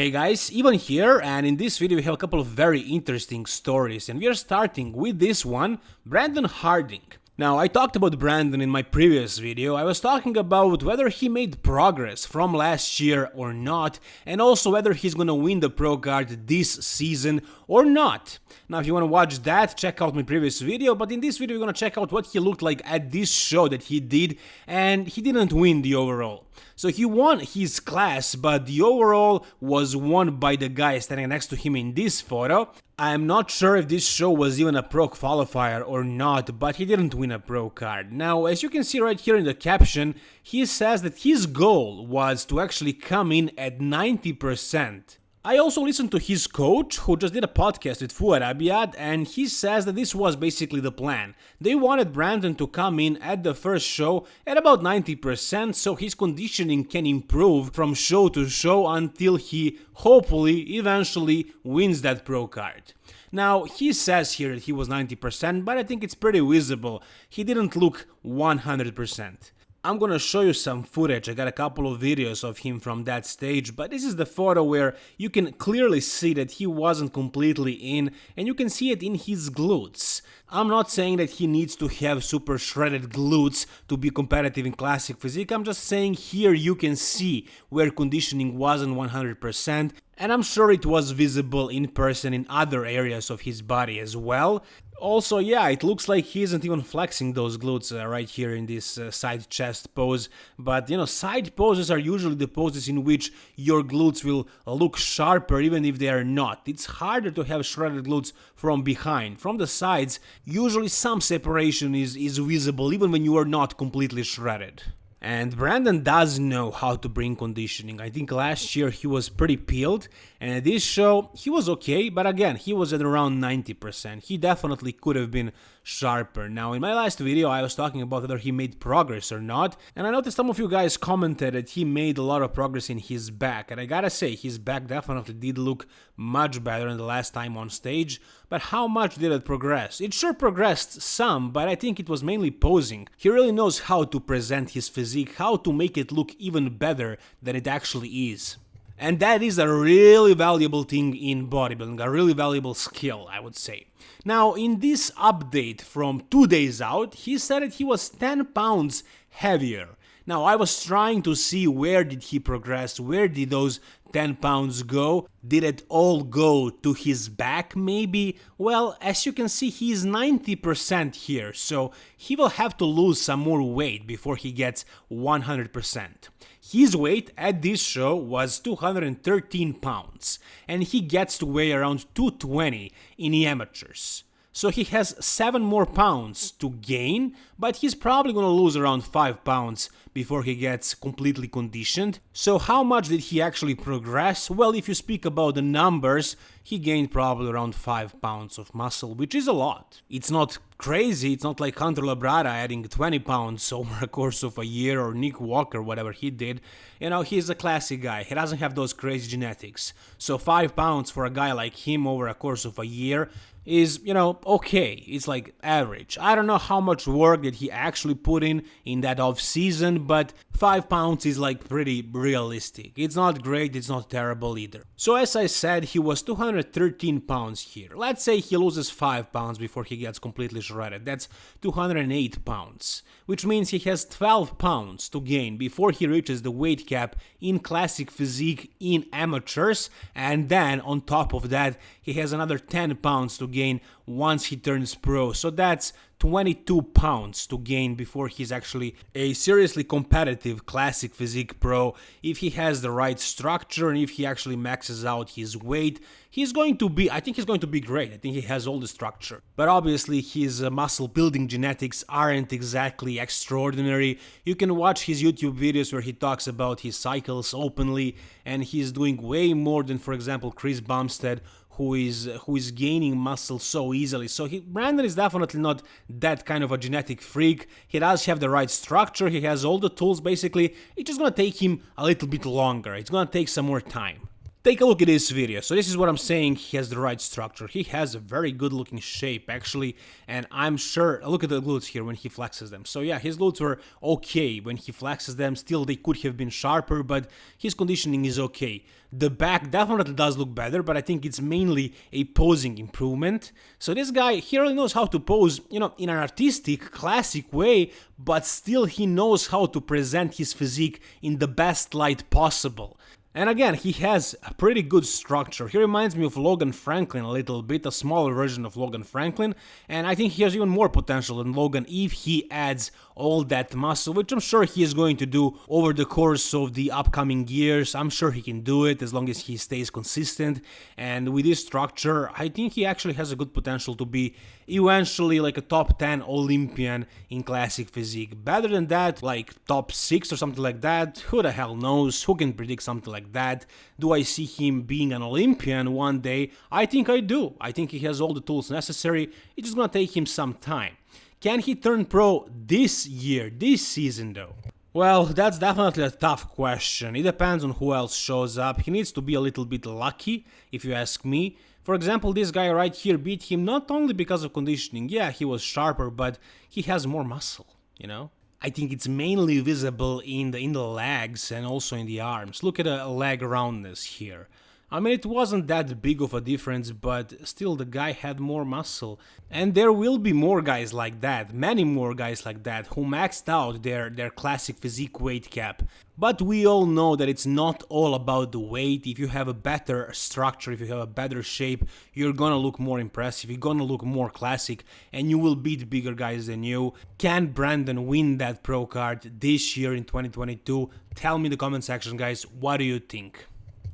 Hey guys, Ivan here and in this video we have a couple of very interesting stories and we are starting with this one, Brandon Harding. Now, I talked about Brandon in my previous video, I was talking about whether he made progress from last year or not, and also whether he's gonna win the pro card this season or not. Now, if you wanna watch that, check out my previous video, but in this video we're gonna check out what he looked like at this show that he did, and he didn't win the overall. So he won his class, but the overall was won by the guy standing next to him in this photo. I'm not sure if this show was even a pro qualifier or not, but he didn't win a pro card. Now, as you can see right here in the caption, he says that his goal was to actually come in at 90%. I also listened to his coach, who just did a podcast with Fouad Abiad, and he says that this was basically the plan. They wanted Brandon to come in at the first show at about 90% so his conditioning can improve from show to show until he, hopefully, eventually wins that pro card. Now, he says here that he was 90%, but I think it's pretty visible. He didn't look 100%. I'm gonna show you some footage, I got a couple of videos of him from that stage, but this is the photo where you can clearly see that he wasn't completely in, and you can see it in his glutes. I'm not saying that he needs to have super shredded glutes to be competitive in classic physique, I'm just saying here you can see where conditioning wasn't 100%, and I'm sure it was visible in person in other areas of his body as well. Also, yeah, it looks like he isn't even flexing those glutes uh, right here in this uh, side chest pose, but you know, side poses are usually the poses in which your glutes will look sharper even if they are not. It's harder to have shredded glutes from behind. From the sides, usually some separation is, is visible even when you are not completely shredded. And Brandon does know how to bring conditioning. I think last year he was pretty peeled, and this show he was okay, but again, he was at around 90%. He definitely could have been sharper. Now, in my last video, I was talking about whether he made progress or not, and I noticed some of you guys commented that he made a lot of progress in his back, and I gotta say, his back definitely did look much better than the last time on stage, but how much did it progress? It sure progressed some, but I think it was mainly posing. He really knows how to present his physique, how to make it look even better than it actually is. And that is a really valuable thing in bodybuilding, a really valuable skill, I would say. Now, in this update from two days out, he said that he was 10 pounds heavier. Now, I was trying to see where did he progress, where did those 10 pounds go? Did it all go to his back maybe? Well, as you can see, he's 90% here, so he will have to lose some more weight before he gets 100%. His weight at this show was 213 pounds, and he gets to weigh around 220 in the amateurs. So he has 7 more pounds to gain, but he's probably gonna lose around 5 pounds before he gets completely conditioned. So how much did he actually progress? Well, if you speak about the numbers, he gained probably around 5 pounds of muscle, which is a lot. It's not crazy, it's not like Hunter Labrada adding 20 pounds over a course of a year or Nick Walker, whatever he did. You know, he's a classic guy, he doesn't have those crazy genetics. So 5 pounds for a guy like him over a course of a year is, you know, okay. It's like average. I don't know how much work did he actually put in in that off season, but 5 pounds is like pretty realistic. It's not great, it's not terrible either. So as I said, he was 213 pounds here. Let's say he loses 5 pounds before he gets completely shredded. That's 208 pounds, which means he has 12 pounds to gain before he reaches the weight cap in classic physique in amateurs, and then on top of that, he has another 10 pounds to gain once he turns pro. So that's 22 pounds to gain before he's actually a seriously competitive classic physique pro. If he has the right structure and if he actually maxes out his weight, he's going to be, I think he's going to be great. I think he has all the structure. But obviously his uh, muscle building genetics aren't exactly extraordinary. You can watch his YouTube videos where he talks about his cycles openly and he's doing way more than for example Chris Bumstead who is who is gaining muscle so easily. So he, Brandon is definitely not that kind of a genetic freak. He does have the right structure. He has all the tools. Basically, it's just gonna take him a little bit longer. It's gonna take some more time. Take a look at this video. So this is what I'm saying, he has the right structure. He has a very good looking shape actually, and I'm sure, look at the glutes here when he flexes them. So yeah, his glutes were okay when he flexes them, still they could have been sharper, but his conditioning is okay. The back definitely does look better, but I think it's mainly a posing improvement. So this guy, he really knows how to pose, you know, in an artistic, classic way, but still he knows how to present his physique in the best light possible. And again, he has a pretty good structure. He reminds me of Logan Franklin a little bit, a smaller version of Logan Franklin, and I think he has even more potential than Logan if he adds all that muscle, which I'm sure he is going to do over the course of the upcoming years. I'm sure he can do it as long as he stays consistent, and with this structure, I think he actually has a good potential to be eventually like a top 10 Olympian in classic physique. Better than that, like top 6 or something like that, who the hell knows, who can predict something like like that. Do I see him being an Olympian one day? I think I do. I think he has all the tools necessary. It's just gonna take him some time. Can he turn pro this year, this season though? Well, that's definitely a tough question. It depends on who else shows up. He needs to be a little bit lucky, if you ask me. For example, this guy right here beat him not only because of conditioning, yeah, he was sharper, but he has more muscle, you know? I think it's mainly visible in the in the legs and also in the arms. Look at the leg roundness here. I mean, it wasn't that big of a difference, but still the guy had more muscle. And there will be more guys like that, many more guys like that, who maxed out their, their classic physique weight cap. But we all know that it's not all about the weight. If you have a better structure, if you have a better shape, you're gonna look more impressive, you're gonna look more classic, and you will beat bigger guys than you. Can Brandon win that pro card this year in 2022? Tell me in the comment section, guys, what do you think?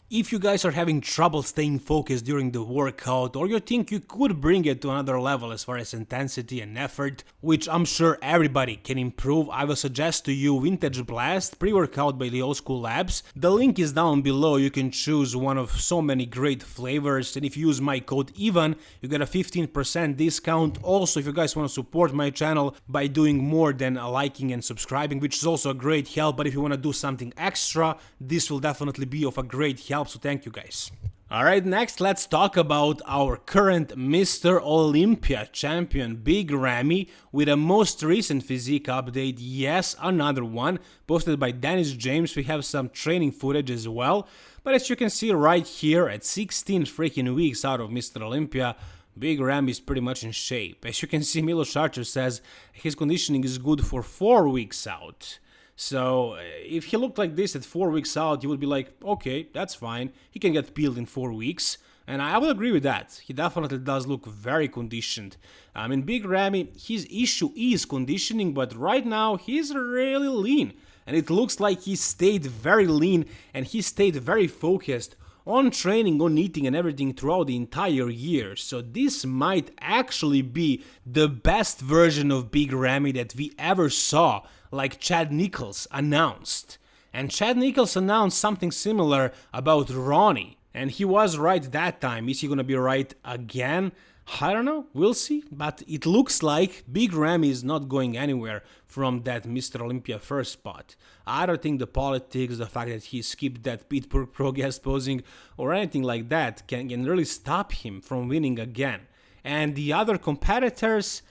If you guys are having trouble staying focused during the workout or you think you could bring it to another level as far as intensity and effort, which I'm sure everybody can improve, I will suggest to you Vintage Blast pre-workout by the Old School Labs. The link is down below, you can choose one of so many great flavors and if you use my code EVAN, you get a 15% discount. Also, if you guys want to support my channel by doing more than liking and subscribing, which is also a great help, but if you want to do something extra, this will definitely be of a great help so thank you guys. Alright, next let's talk about our current Mr. Olympia champion Big Ramy with a most recent physique update, yes, another one, posted by Dennis James, we have some training footage as well, but as you can see right here, at 16 freaking weeks out of Mr. Olympia, Big Ram is pretty much in shape. As you can see, Milos Sarcev says his conditioning is good for 4 weeks out. So uh, if he looked like this at four weeks out, you would be like, okay, that's fine. He can get peeled in four weeks. And I would agree with that. He definitely does look very conditioned. I mean, Big Ramy, his issue is conditioning, but right now he's really lean. And it looks like he stayed very lean and he stayed very focused on training, on eating and everything throughout the entire year. So this might actually be the best version of Big Ramy that we ever saw like Chad Nichols announced. And Chad Nichols announced something similar about Ronnie. And he was right that time. Is he gonna be right again? I don't know, we'll see, but it looks like Big Ramy is not going anywhere from that Mr. Olympia first spot. I don't think the politics, the fact that he skipped that Pittsburgh Pro guest posing or anything like that can, can really stop him from winning again. And the other competitors,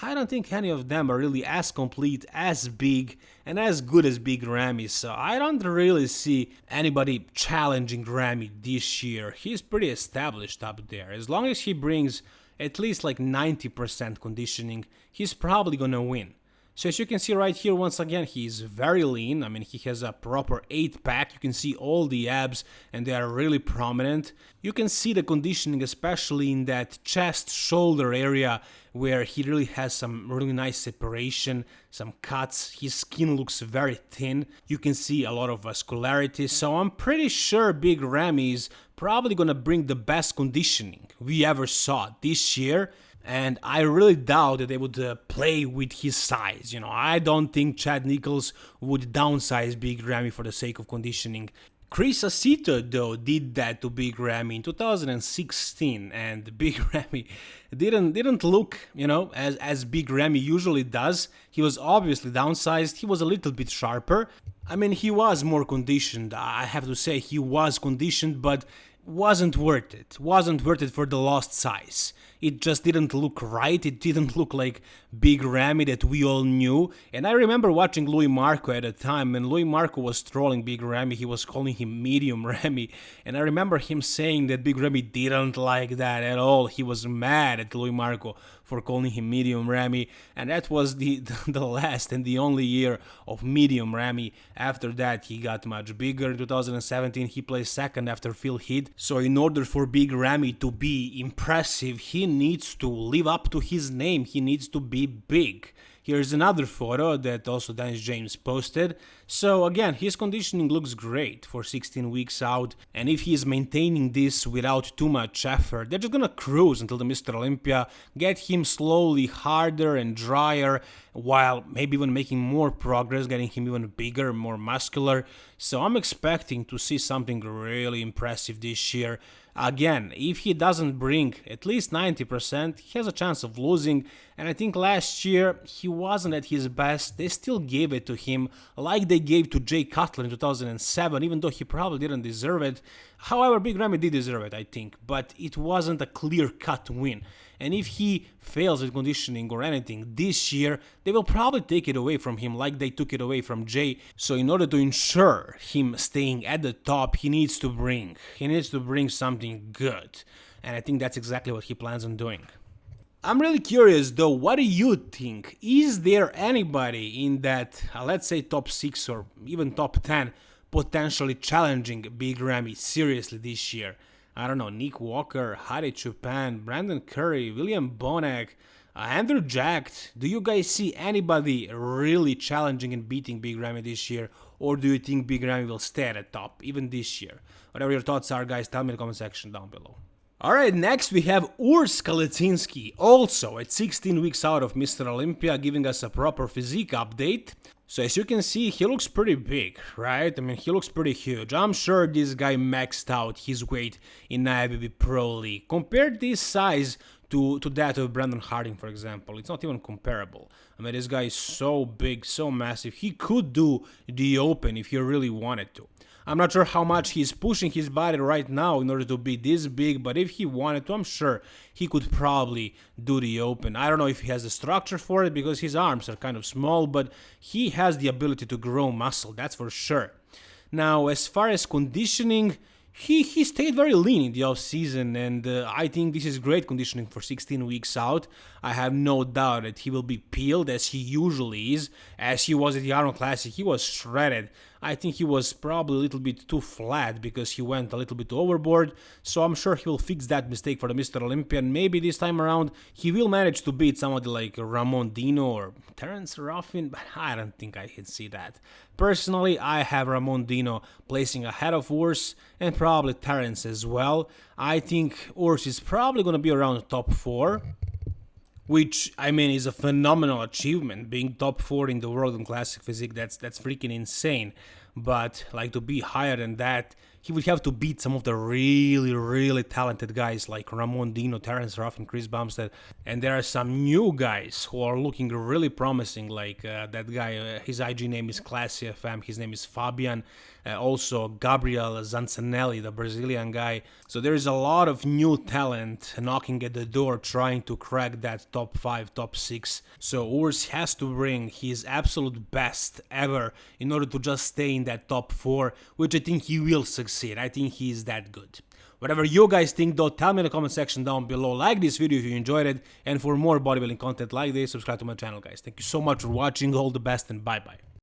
I don't think any of them are really as complete, as big, and as good as Big Ramy, so I don't really see anybody challenging Ramy this year. He's pretty established up there. As long as he brings at least like 90% conditioning, he's probably gonna win. So as you can see right here, once again, he's very lean. I mean, he has a proper 8 pack. You can see all the abs and they are really prominent. You can see the conditioning, especially in that chest shoulder area where he really has some really nice separation, some cuts. His skin looks very thin. You can see a lot of vascularity. So I'm pretty sure Big Ramy is probably gonna bring the best conditioning we ever saw this year and I really doubt that they would uh, play with his size. You know, I don't think Chad Nichols would downsize Big Ramy for the sake of conditioning. Chris Aceto, though, did that to Big Ramy in 2016, and Big Ramy didn't didn't look, you know, as as Big Ramy usually does. He was obviously downsized. He was a little bit sharper, I mean, he was more conditioned. I have to say, he was conditioned, but wasn't worth it. Wasn't worth it for the lost size. It just didn't look right. It didn't look like Big Ramy that we all knew. And I remember watching Luimarco at the time, and Luimarco was trolling Big Ramy. He was calling him Medium Ramy. And I remember him saying that Big Ramy didn't like that at all. He was mad at Luimarco for calling him Medium Ramy. And that was the, the last and the only year of Medium Ramy. After that, he got much bigger. In 2017, he placed second after Phil Heath. So in order for Big Ramy to be impressive, he needs to live up to his name. He needs to be big. Here's another photo that also Dennis James posted. So again, his conditioning looks great for 16 weeks out, and if he is maintaining this without too much effort, they're just gonna cruise until the Mr. Olympia, get him slowly harder and drier, while maybe even making more progress, getting him even bigger, more muscular. So I'm expecting to see something really impressive this year. Again, if he doesn't bring at least 90%, he has a chance of losing. And I think last year he wasn't at his best. They still gave it to him like they gave to Jay Cutler in 2007, even though he probably didn't deserve it. However, Big Ramy did deserve it, I think, but it wasn't a clear-cut win. And if he fails with conditioning or anything this year, they will probably take it away from him like they took it away from Jay. So in order to ensure him staying at the top, he needs to bring, he needs to bring something good. And I think that's exactly what he plans on doing. I'm really curious though, what do you think? Is there anybody in that, uh, let's say top 6 or even top 10 potentially challenging Big Ramy seriously this year. I don't know, Nick Walker, Hadi Choopan, Brandon Curry, William Bonac, uh, Andrew Jacked. Do you guys see anybody really challenging and beating Big Ramy this year? Or do you think Big Ramy will stay at the top, even this year? Whatever your thoughts are, guys, tell me in the comment section down below. Alright, next we have Urs Kalecinski, also at 16 weeks out of Mr. Olympia, giving us a proper physique update. So as you can see, he looks pretty big, right? I mean, he looks pretty huge. I'm sure this guy maxed out his weight in IFBB Pro League. Compared this size to, to that of Brandon Harding, for example, it's not even comparable. I mean, this guy is so big, so massive. He could do the open if he really wanted to. I'm not sure how much he's pushing his body right now in order to be this big, but if he wanted to, I'm sure he could probably do the open. I don't know if he has the structure for it because his arms are kind of small, but he has the ability to grow muscle, that's for sure. Now, as far as conditioning, he, he stayed very lean in the off season, and uh, I think this is great conditioning for 16 weeks out. I have no doubt that he will be peeled as he usually is, as he was at the Arnold Classic. He was shredded. I think he was probably a little bit too flat because he went a little bit overboard, so I'm sure he will fix that mistake for the Mr. Olympian. Maybe this time around he will manage to beat somebody like Ramon Dino or Terence Ruffin, but I don't think I can see that. Personally, I have Ramon Dino placing ahead of Urs and probably Terence as well. I think Urs is probably going to be around top 4 which I mean is a phenomenal achievement. Being top four in the world in classic physique, that's that's freaking insane. But like to be higher than that, he would have to beat some of the really, really talented guys like Ramon Dino, Terence Ruff, and Chris Bumstead. And there are some new guys who are looking really promising, like uh, that guy, uh, his IG name is Classy FM, his name is Fabian. Uh, also, Gabriel Zanzanelli, the Brazilian guy. So there is a lot of new talent knocking at the door trying to crack that top 5, top 6. So Urs has to bring his absolute best ever in order to just stay in that top 4, which I think he will succeed. I think he is that good. Whatever you guys think though, tell me in the comment section down below. Like this video if you enjoyed it. And for more bodybuilding content like this, subscribe to my channel guys. Thank you so much for watching. All the best and bye bye.